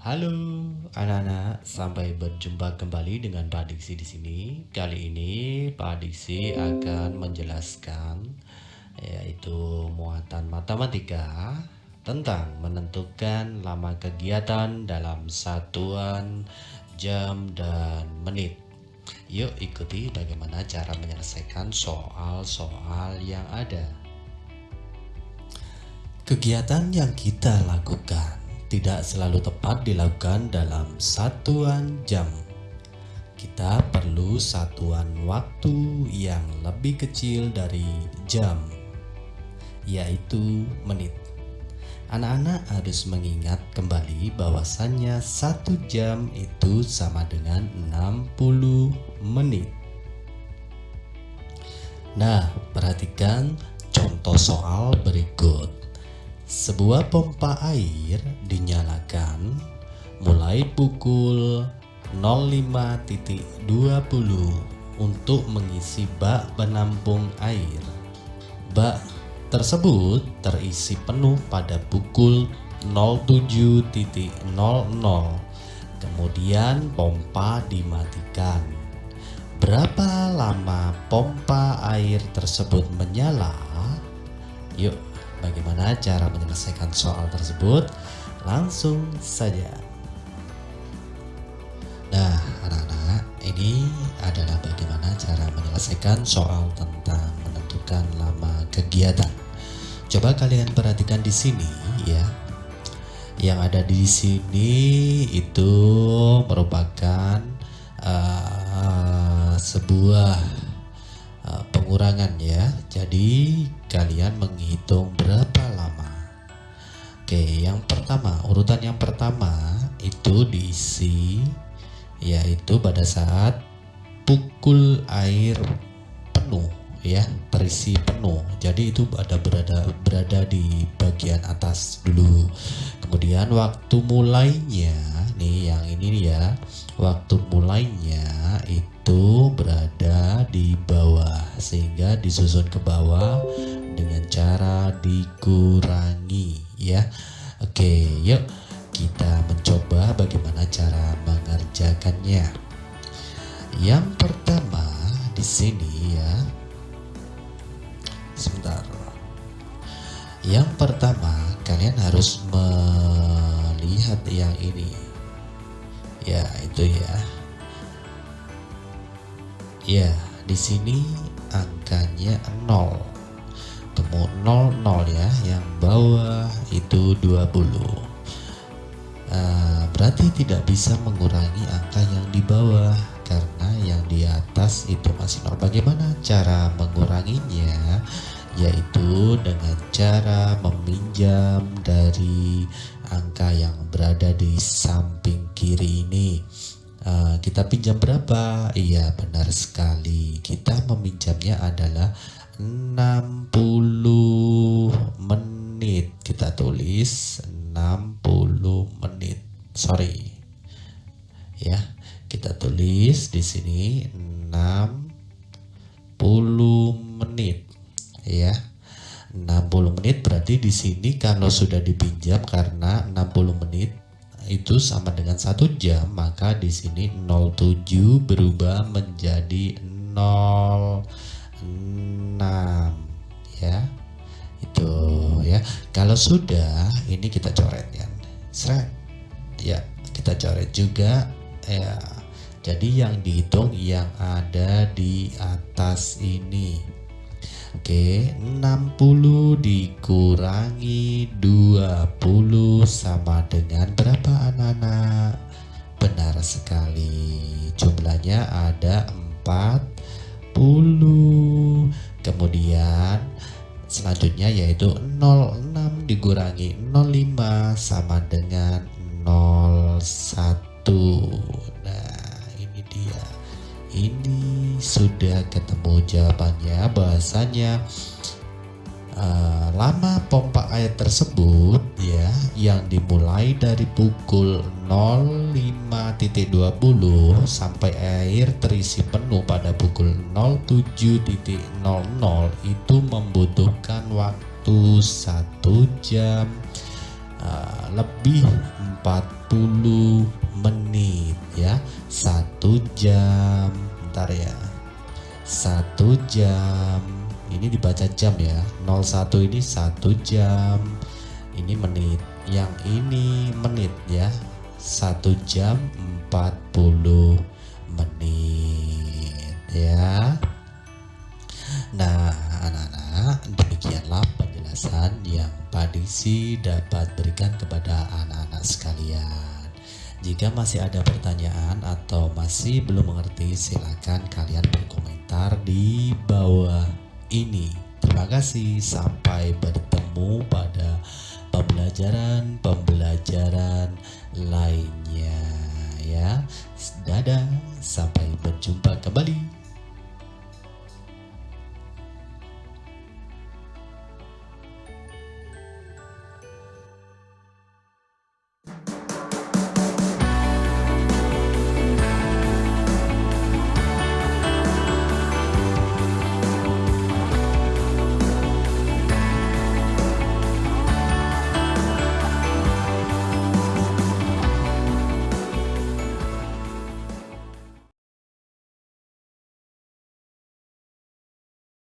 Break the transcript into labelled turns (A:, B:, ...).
A: Halo anak-anak, sampai berjumpa kembali dengan Pak Diksi di sini. Kali ini Pak Diksi akan menjelaskan yaitu muatan matematika tentang menentukan lama kegiatan dalam satuan jam dan menit. Yuk ikuti bagaimana cara menyelesaikan soal-soal yang ada. Kegiatan yang kita lakukan tidak selalu tepat dilakukan dalam satuan jam. Kita perlu satuan waktu yang lebih kecil dari jam, yaitu menit. Anak-anak harus mengingat kembali bahwasannya satu jam itu sama dengan 60 menit. Nah, perhatikan contoh soal berikut. Sebuah pompa air dinyalakan mulai pukul 05.20 untuk mengisi bak penampung air. Bak tersebut terisi penuh pada pukul 07.00. Kemudian pompa dimatikan. Berapa lama pompa air tersebut menyala? Yuk Bagaimana cara menyelesaikan soal tersebut? Langsung saja. Nah, anak-anak, ini adalah bagaimana cara menyelesaikan soal tentang menentukan lama kegiatan. Coba kalian perhatikan di sini ya. Yang ada di sini itu merupakan uh, sebuah pengurangan ya. Jadi kalian menghitung berapa lama? Oke yang pertama urutan yang pertama itu diisi yaitu pada saat pukul air penuh ya terisi penuh. Jadi itu ada berada berada di bagian atas dulu. Kemudian waktu mulainya nih yang ini ya. Waktu mulainya itu berada di bawah sehingga disusun ke bawah dengan cara dikurangi ya. Oke yuk kita mencoba bagaimana cara mengerjakannya. Yang pertama di sini ya. Sebentar. Yang pertama kalian harus melihat yang ini ya itu ya. Ya di sini angkanya 0 ketemu 00 ya yang bawah itu 20 uh, berarti tidak bisa mengurangi angka yang di bawah karena yang di atas itu masih 0 bagaimana cara menguranginya? Yaitu dengan cara meminjam dari angka yang berada di samping kiri ini. Uh, kita pinjam berapa? Iya benar sekali. Kita meminjamnya adalah 60 menit. Kita tulis 60 menit. Sorry. Ya kita tulis di sini 60 menit. Ya 60 menit berarti di sini kalau sudah dipinjam karena 60 menit itu sama dengan satu jam maka di sini 07 berubah menjadi 06 ya. Itu ya. Kalau sudah ini kita coret ya. Seret. Ya kita coret juga ya. Jadi yang dihitung yang ada di atas ini Oke, 60 dikurangi 20 sama dengan berapa anak-anak? Benar sekali. Jumlahnya ada 40. Kemudian selanjutnya yaitu 06 dikurangi 05 sama dengan 01. Nah, ini dia ini sudah ketemu jawabannya. Bahasanya uh, lama pompa air tersebut ya yang dimulai dari pukul 05.20 sampai air terisi penuh pada pukul 07.00 itu membutuhkan waktu satu jam uh, lebih 40 menit ya satu jam. Ntar ya satu jam. Ini dibaca jam ya. 01 ini satu jam. Ini menit. Yang ini menit ya. Satu jam 40 menit ya. Nah anak-anak demikianlah penjelasan yang Pak Diksi dapat berikan kepada anak-anak sekalian jika masih ada pertanyaan atau masih belum mengerti silakan kalian berkomentar di bawah ini terima kasih sampai bertemu pada pembelajaran-pembelajaran lainnya ya. Dadah, sampai berjumpa kembali.